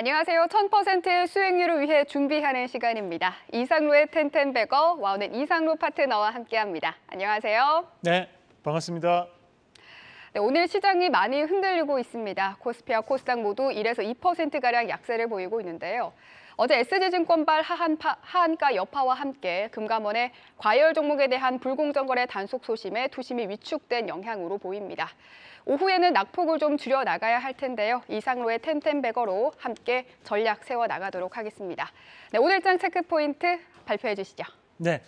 안녕하세요. 1000%의 수익률을 위해 준비하는 시간입니다. 이상로의 텐텐베거, 와우넷 이상로 파트너와 함께합니다. 안녕하세요. 네, 반갑습니다. 네, 오늘 시장이 많이 흔들리고 있습니다. 코스피와 코스닥 모두 1에서 2%가량 약세를 보이고 있는데요. 어제 SG증권발 하한파, 하한가 여파와 함께 금감원의 과열 종목에 대한 불공정 거래 단속 소심에 투심이 위축된 영향으로 보입니다. 오후에는 낙폭을 좀 줄여 나가야 할 텐데요. 이상로의 텐텐베거로 함께 전략 세워 나가도록 하겠습니다. 네, 오늘장 체크 포인트 발표해 주시죠. 네,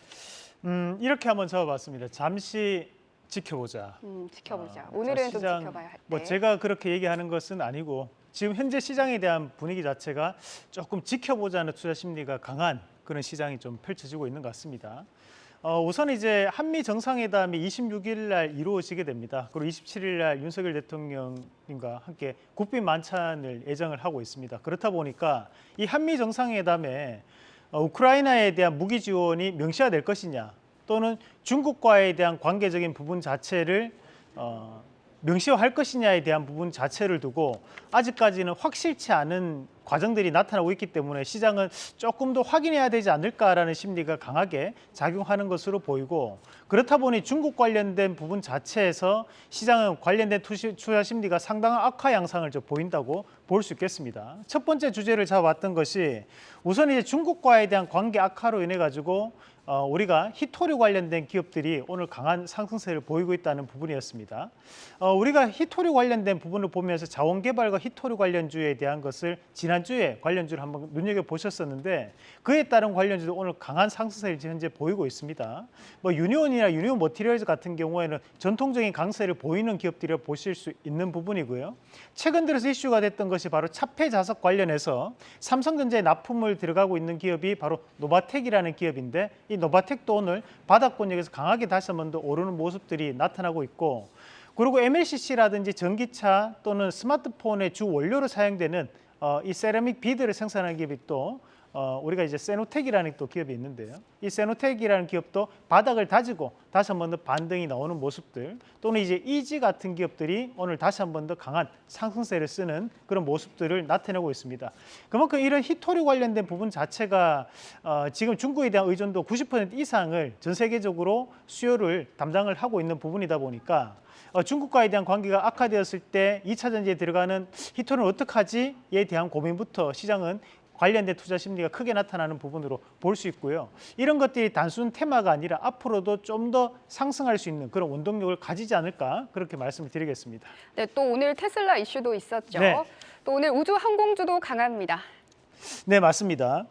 음, 이렇게 한번 잡아봤습니다. 잠시 지켜보자. 음, 지켜보자. 아, 오늘은 자, 좀 지켜봐야 할 때. 뭐 제가 그렇게 얘기하는 것은 아니고 지금 현재 시장에 대한 분위기 자체가 조금 지켜보자는 투자 심리가 강한 그런 시장이 좀 펼쳐지고 있는 것 같습니다. 어, 우선 이제 한미 정상회담이 26일 날 이루어지게 됩니다. 그리고 27일 날 윤석열 대통령님과 함께 국빈 만찬을 예정을 하고 있습니다. 그렇다 보니까 이 한미 정상회담에 어, 우크라이나에 대한 무기 지원이 명시화될 것이냐 또는 중국과에 대한 관계적인 부분 자체를 어, 명시화할 것이냐에 대한 부분 자체를 두고 아직까지는 확실치 않은 과정들이 나타나고 있기 때문에 시장은 조금 더 확인해야 되지 않을까라는 심리가 강하게 작용하는 것으로 보이고 그렇다 보니 중국 관련된 부분 자체에서 시장은 관련된 투시, 투자 심리가 상당한 악화 양상을 좀 보인다고 볼 수 있겠습니다. 첫 번째 주제를 잡아왔던 것이 우선 이제 중국과에 대한 관계 악화로 인해 가지고 어, 우리가 히토류 관련된 기업들이 오늘 강한 상승세를 보이고 있다는 부분이었습니다. 어, 우리가 히토류 관련된 부분을 보면서 자원개발과 히토류 관련주에 대한 것을 지난주에 관련주를 한번 눈여겨보셨었는데 그에 따른 관련주도 오늘 강한 상승세를 현재 보이고 있습니다. 뭐 유니온이나 유니온머티리얼즈 같은 경우에는 전통적인 강세를 보이는 기업들이라 보실 수 있는 부분이고요. 최근 들어서 이슈가 됐던 것이 바로 차폐 자석 관련해서 삼성전자에 납품을 들어가고 있는 기업이 바로 노바텍이라는 기업인데 이 노바텍도 오늘 바닥권역에서 강하게 다시 한 번 더 오르는 모습들이 나타나고 있고 그리고 MLCC라든지 전기차 또는 스마트폰의 주 원료로 사용되는 어, 이 세라믹 비드를 생산하는 기업이 또 어, 우리가 이제 세노텍이라는 또 기업이 있는데요. 이 세노텍이라는 기업도 바닥을 다지고 다시 한 번 더 반등이 나오는 모습들 또는 이제 이지 같은 기업들이 오늘 다시 한 번 더 강한 상승세를 쓰는 그런 모습들을 나타내고 있습니다. 그만큼 이런 히토류 관련된 부분 자체가 어, 지금 중국에 대한 의존도 90% 이상을 전 세계적으로 수요를 담당을 하고 있는 부분이다 보니까 어, 중국과에 대한 관계가 악화되었을 때 2차 전지에 들어가는 히토는 어떡하지에 대한 고민부터 시장은 관련된 투자 심리가 크게 나타나는 부분으로 볼 수 있고요. 이런 것들이 단순 테마가 아니라 앞으로도 좀 더 상승할 수 있는 그런 원동력을 가지지 않을까 그렇게 말씀을 드리겠습니다. 네, 또 오늘 테슬라 이슈도 있었죠. 네. 또 오늘 우주 항공주도 강합니다. 네, 맞습니다.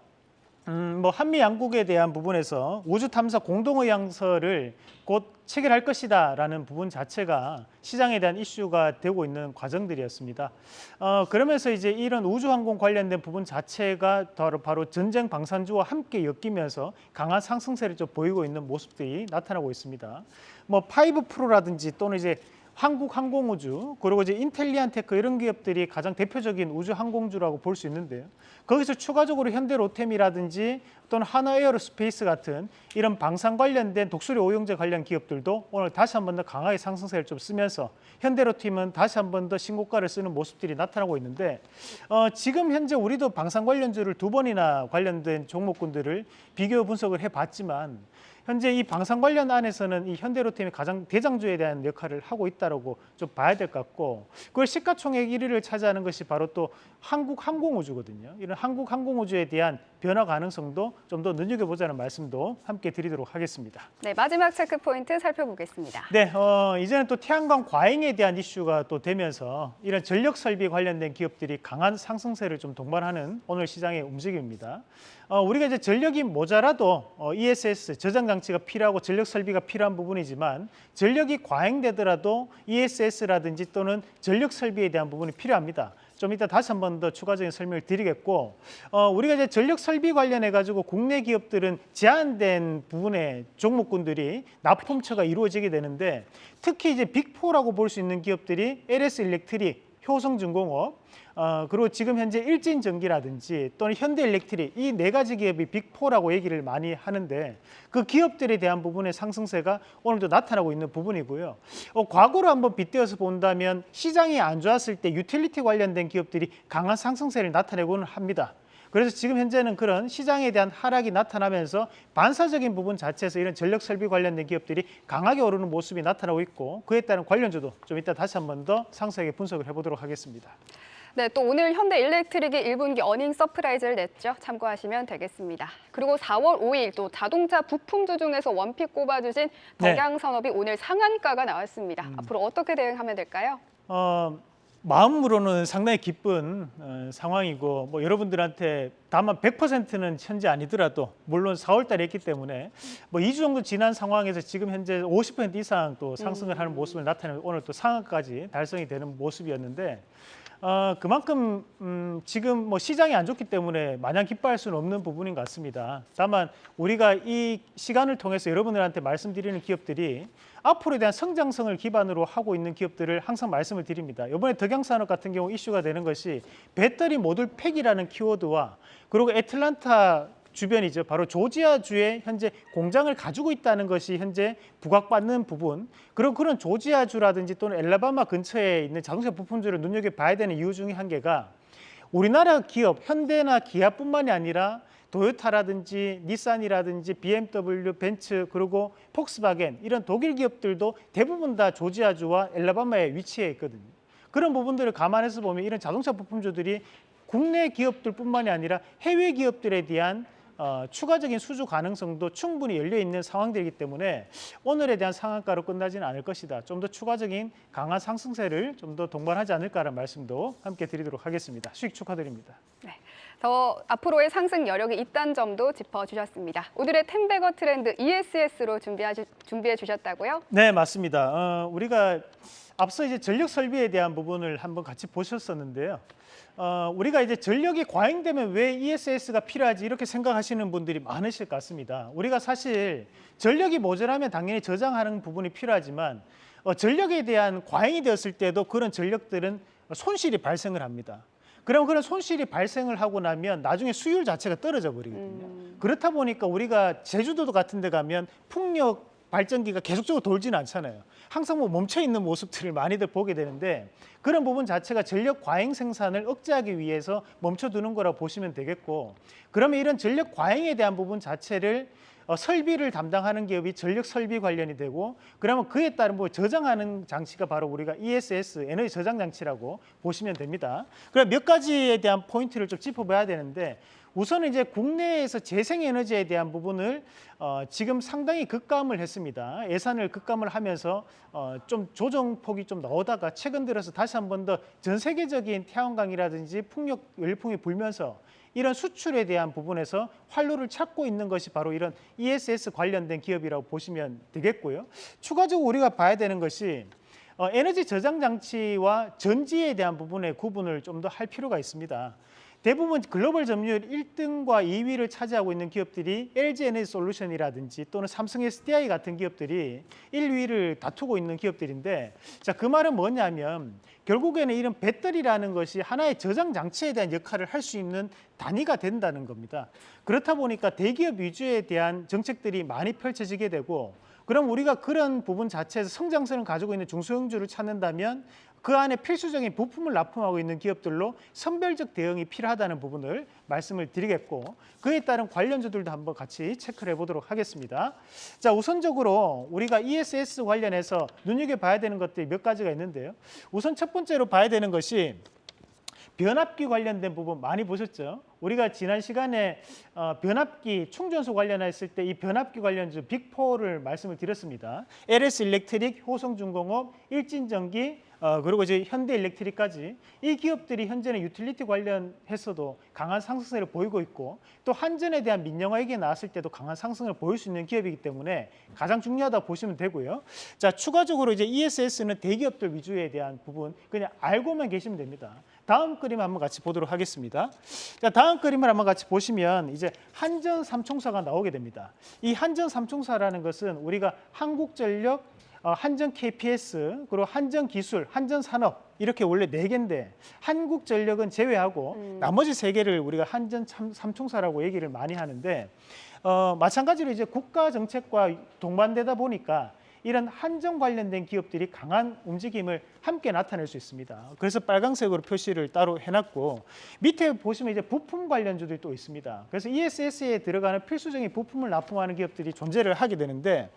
음, 뭐 한미 양국에 대한 부분에서 우주 탐사 공동의향서를 곧 체결할 것이다라는 부분 자체가 시장에 대한 이슈가 되고 있는 과정들이었습니다. 어, 그러면서 이제 이런 우주항공 관련된 부분 자체가 바로, 바로 전쟁 방산주와 함께 엮이면서 강한 상승세를 좀 보이고 있는 모습들이 나타나고 있습니다. 뭐 파이버프로라든지 또는 이제 한국 항공우주 그리고 이제 인텔리안테크 이런 기업들이 가장 대표적인 우주 항공주라고 볼 수 있는데요. 거기서 추가적으로 현대로템이라든지 또는 하나에어로스페이스 같은 이런 방산 관련된 독수리 오용제 관련 기업들도 오늘 다시 한 번 더 강하게 상승세를 좀 쓰면서 현대로템은 다시 한 번 더 신고가를 쓰는 모습들이 나타나고 있는데 어, 지금 현재 우리도 방산 관련주를 두 번이나 관련된 종목군들을 비교 분석을 해봤지만 현재 이 방산 관련 안에서는 이 현대로템이 가장 대장주에 대한 역할을 하고 있다고 좀 봐야 될 것 같고 그걸 시가총액 1위를 차지하는 것이 바로 또 한국 항공우주거든요. 이런 한국 항공우주에 대한 변화 가능성도 좀 더 눈여겨보자는 말씀도 함께 드리도록 하겠습니다. 네, 마지막 체크 포인트 살펴보겠습니다. 네, 어, 이제는 또 태양광 과잉에 대한 이슈가 또 되면서 이런 전력 설비 관련된 기업들이 강한 상승세를 좀 동반하는 오늘 시장의 움직임입니다. 어, 우리가 이제 전력이 모자라도 어, ESS 저장 장치가 필요하고 전력 설비가 필요한 부분이지만 전력이 과잉되더라도 ESS라든지 또는 전력 설비에 대한 부분이 필요합니다. 좀 이따 다시 한 번 더 추가적인 설명을 드리겠고 어, 우리가 이제 전력 설비 관련해 가지고 국내 기업들은 제한된 부분의 종목군들이 납품처가 이루어지게 되는데 특히 이제 빅4라고 볼 수 있는 기업들이 LS 일렉트릭, 효성중공업, 어, 그리고 지금 현재 일진전기라든지 또는 현대일렉트릭 이 네 가지 기업이 빅4라고 얘기를 많이 하는데 그 기업들에 대한 부분의 상승세가 오늘도 나타나고 있는 부분이고요. 어, 과거로 한번 빗대어서 본다면 시장이 안 좋았을 때 유틸리티 관련된 기업들이 강한 상승세를 나타내고는 합니다. 그래서 지금 현재는 그런 시장에 대한 하락이 나타나면서 반사적인 부분 자체에서 이런 전력 설비 관련된 기업들이 강하게 오르는 모습이 나타나고 있고 그에 따른 관련주도 좀 이따 다시 한 번 더 상세하게 분석을 해보도록 하겠습니다. 네, 또 오늘 현대 일렉트릭이 1분기 어닝 서프라이즈를 냈죠. 참고하시면 되겠습니다. 그리고 4월 5일 또 자동차 부품주 중에서 원픽 꼽아주신 네. 덕양산업이 오늘 상한가가 나왔습니다. 앞으로 어떻게 대응하면 될까요? 어, 마음으로는 상당히 기쁜 어, 상황이고 뭐 여러분들한테 다만 100%는 현재 아니더라도 물론 4월 달에 했기 때문에 뭐 2주 정도 지난 상황에서 지금 현재 50% 이상 또 상승을 하는 모습을 나타내는 오늘 또 상한까지 달성이 되는 모습이었는데 어, 그만큼 음, 지금 뭐 시장이 안 좋기 때문에 마냥 기뻐할 수는 없는 부분인 것 같습니다. 다만 우리가 이 시간을 통해서 여러분들한테 말씀드리는 기업들이 앞으로에 대한 성장성을 기반으로 하고 있는 기업들을 항상 말씀을 드립니다. 이번에 덕양산업 같은 경우 이슈가 되는 것이 배터리 모듈 팩이라는 키워드와 그리고 애틀란타 주변이죠. 바로 조지아주에 현재 공장을 가지고 있다는 것이 현재 부각받는 부분. 그리고 그런 조지아주라든지 또는 엘라바마 근처에 있는 자동차 부품주를 눈여겨봐야 되는 이유 중에 한 개가 우리나라 기업 현대나 기아뿐만이 아니라 도요타라든지 닛산이라든지 BMW, 벤츠 그리고 폭스바겐 이런 독일 기업들도 대부분 다 조지아주와 엘라바마에 위치해 있거든요. 그런 부분들을 감안해서 보면 이런 자동차 부품주들이 국내 기업들뿐만이 아니라 해외 기업들에 대한 어, 추가적인 수주 가능성도 충분히 열려 있는 상황들이기 때문에 오늘에 대한 상한가로 끝나지는 않을 것이다. 좀 더 추가적인 강한 상승세를 좀 더 동반하지 않을까라는 말씀도 함께 드리도록 하겠습니다. 수익 축하드립니다. 더 앞으로의 상승 여력이 있다는 점도 짚어주셨습니다. 오늘의 텐베거 트렌드 ESS로 준비해, 준비해 주셨다고요? 네, 맞습니다. 어, 우리가 앞서 이제 전력 설비에 대한 부분을 한번 같이 보셨었는데요. 어, 우리가 이제 전력이 과잉되면 왜 ESS가 필요하지 이렇게 생각하시는 분들이 많으실 것 같습니다. 우리가 사실 전력이 모자라면 당연히 저장하는 부분이 필요하지만 어, 전력에 대한 과잉이 되었을 때도 그런 전력들은 손실이 발생을 합니다. 그럼 그런 손실이 발생을 하고 나면 나중에 수율 자체가 떨어져 버리거든요. 그렇다 보니까 우리가 제주도 같은 데 가면 풍력 발전기가 계속적으로 돌지는 않잖아요. 항상 뭐 멈춰 있는 모습들을 많이들 보게 되는데 그런 부분 자체가 전력 과잉 생산을 억제하기 위해서 멈춰두는 거라고 보시면 되겠고 그러면 이런 전력 과잉에 대한 부분 자체를 어, 설비를 담당하는 기업이 전력 설비 관련이 되고 그러면 그에 따른 뭐 저장하는 장치가 바로 우리가 ESS 에너지 저장 장치라고 보시면 됩니다. 그럼 몇 가지에 대한 포인트를 좀 짚어봐야 되는데 우선 이제 국내에서 재생에너지에 대한 부분을 어, 지금 상당히 급감을 했습니다. 예산을 급감을 하면서 어, 좀 조정폭이 좀 나오다가 최근 들어서 다시 한 번 더 전 세계적인 태양광이라든지 풍력 열풍이 불면서 이런 수출에 대한 부분에서 활로를 찾고 있는 것이 바로 이런 ESS 관련된 기업이라고 보시면 되겠고요. 추가적으로 우리가 봐야 되는 것이 어, 에너지 저장 장치와 전지에 대한 부분의 구분을 좀 더 할 필요가 있습니다. 대부분 글로벌 점유율 1등과 2위를 차지하고 있는 기업들이 LG 에너지 솔루션이라든지 또는 삼성 SDI 같은 기업들이 1, 2위를 다투고 있는 기업들인데 자, 그 말은 뭐냐면 결국에는 이런 배터리라는 것이 하나의 저장 장치에 대한 역할을 할 수 있는 단위가 된다는 겁니다. 그렇다 보니까 대기업 위주에 대한 정책들이 많이 펼쳐지게 되고 그럼 우리가 그런 부분 자체에서 성장성을 가지고 있는 중소형주를 찾는다면 그 안에 필수적인 부품을 납품하고 있는 기업들로 선별적 대응이 필요하다는 부분을 말씀을 드리겠고 그에 따른 관련주들도 한번 같이 체크를 해보도록 하겠습니다. 자 우선적으로 우리가 ESS 관련해서 눈여겨봐야 되는 것들이 몇 가지가 있는데요. 우선 첫 번째로 봐야 되는 것이 변압기 관련된 부분 많이 보셨죠? 우리가 지난 시간에 어, 변압기 충전소 관련했을 때 이 변압기 관련주 빅4를 말씀을 드렸습니다. LS 일렉트릭, 효성중공업, 일진전기, 어, 그리고 이제 현대일렉트릭까지 이 기업들이 현재는 유틸리티 관련해서도 강한 상승세를 보이고 있고 또 한전에 대한 민영화 얘기 나왔을 때도 강한 상승을 보일 수 있는 기업이기 때문에 가장 중요하다 고 보시면 되고요. 자 추가적으로 이제 ESS는 대기업들 위주에 대한 부분 그냥 알고만 계시면 됩니다. 다음 그림 한번 같이 보도록 하겠습니다. 자 다음 그림을 한번 같이 보시면 이제 한전 삼총사가 나오게 됩니다. 이 한전 삼총사라는 것은 우리가 한국전력 어, 한전 KPS 그리고 한전 기술, 한전 산업 이렇게 원래 네 개인데 한국 전력은 제외하고 음. 나머지 세 개를 우리가 한전 참- 삼총사라고 얘기를 많이 하는데 어, 마찬가지로 이제 국가 정책과 동반되다 보니까 이런 한정 관련된 기업들이 강한 움직임을 함께 나타낼 수 있습니다. 그래서 빨강색으로 표시를 따로 해놨고 밑에 보시면 이제 부품 관련주들이 또 있습니다. 그래서 ESS에 들어가는 필수적인 부품을 납품하는 기업들이 존재를 하게 되는데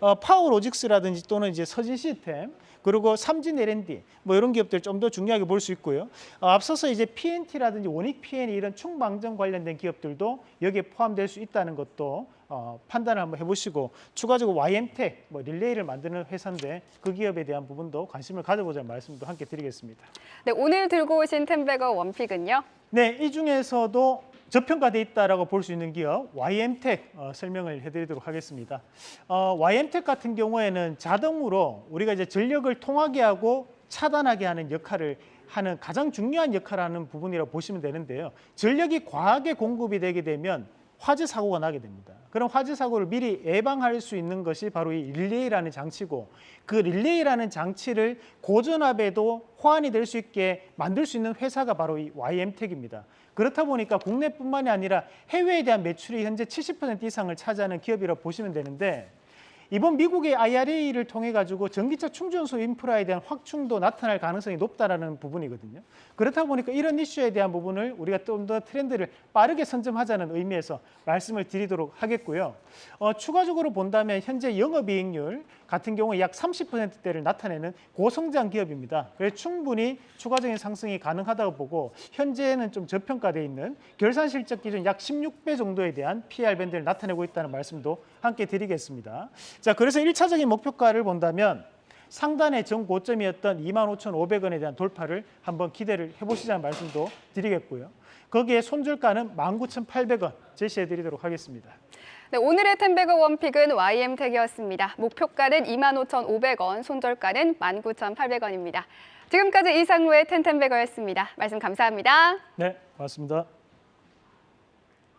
어, 파워로직스라든지 또는 이제 서진 시스템 그리고 삼진 L&D 뭐 이런 기업들 좀 더 중요하게 볼 수 있고요. 어, 앞서서 이제 PNT라든지 원익 PN 이런 충방정 관련된 기업들도 여기에 포함될 수 있다는 것도 어, 판단을 한번 해보시고 추가적으로 YM텍 뭐 릴레이를 만드는 회사인데 그 기업에 대한 부분도 관심을 가져보자는 말씀도 함께 드리겠습니다. 네, 오늘 들고 오신 템베거 원픽은요. 네, 이 중에서도 저평가돼 있다라고 볼 수 있는 기업 YM텍 어, 설명을 해드리도록 하겠습니다. 어, YM텍 같은 경우에는 자동으로 우리가 이제 전력을 통하게 하고 차단하게 하는 역할을 하는 가장 중요한 역할을 하는 부분이라고 보시면 되는데요. 전력이 과하게 공급이 되게 되면 화재 사고가 나게 됩니다. 그럼 화재 사고를 미리 예방할 수 있는 것이 바로 이 릴레이라는 장치고 그 릴레이라는 장치를 고전압에도 호환이 될 수 있게 만들 수 있는 회사가 바로 이 YM텍입니다. 그렇다 보니까 국내뿐만이 아니라 해외에 대한 매출이 현재 70% 이상을 차지하는 기업이라고 보시면 되는데 이번 미국의 IRA를 통해 가지고 전기차 충전소 인프라에 대한 확충도 나타날 가능성이 높다라는 부분이거든요. 그렇다 보니까 이런 이슈에 대한 부분을 우리가 좀 더 트렌드를 빠르게 선점하자는 의미에서 말씀을 드리도록 하겠고요. 어, 추가적으로 본다면 현재 영업이익률 같은 경우에 약 30%대를 나타내는 고성장 기업입니다. 그래서 충분히 추가적인 상승이 가능하다고 보고 현재는 좀 저평가돼 있는 결산 실적 기준 약 16배 정도에 대한 PR 밴드를 나타내고 있다는 말씀도 함께 드리겠습니다. 자, 그래서 일차적인 목표가를 본다면 상단의 전 고점이었던 25,500원에 대한 돌파를 한번 기대를 해보시자는 말씀도 드리겠고요. 거기에 손절가는 19,800원 제시해 드리도록 하겠습니다. 네, 오늘의 템베거 원픽은 YM텍이었습니다. 목표가는 25,500원, 손절가는 19,800원입니다. 지금까지 이상로의 텐텐베거였습니다. 말씀 감사합니다. 네, 고맙습니다.